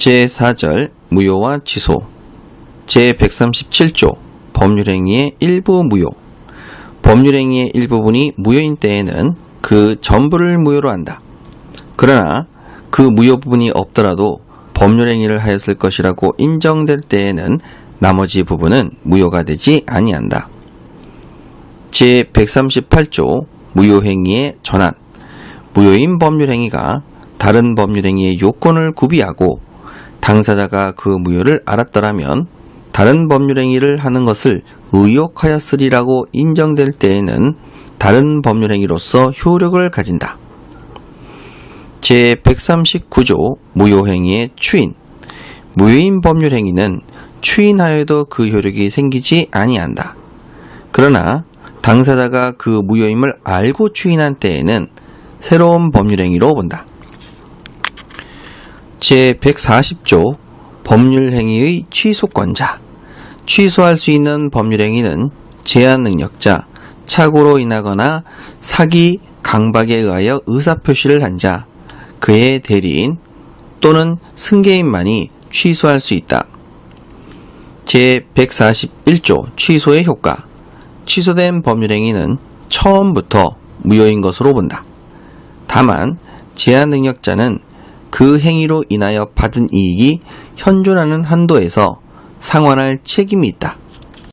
제4절 무효와 취소 제137조 법률행위의 일부 무효 법률행위의 일부분이 무효인 때에는 그 전부를 무효로 한다. 그러나 그 무효 부분이 없더라도 법률행위를 하였을 것이라고 인정될 때에는 나머지 부분은 무효가 되지 아니한다. 제138조 무효행위의 전환 무효인 법률행위가 다른 법률행위의 요건을 구비하고 당사자가 그 무효를 알았더라면 다른 법률행위를 하는 것을 의욕하였으리라고 인정될 때에는 다른 법률행위로서 효력을 가진다. 제139조 무효행위의 추인 무효인 법률행위는 추인하여도 그 효력이 생기지 아니한다. 그러나 당사자가 그 무효임을 알고 추인한 때에는 새로운 법률행위로 본다. 제140조 법률행위의 취소권자 취소할 수 있는 법률행위는 제한 능력자, 착오로 인하거나 사기, 강박에 의하여 의사표시를 한 자, 그의 대리인 또는 승계인만이 취소할 수 있다. 제141조 취소의 효과 취소된 법률행위는 처음부터 무효인 것으로 본다. 다만 제한 능력자는 그 행위로 인하여 받은 이익이 현존하는 한도에서 상환할 책임이 있다.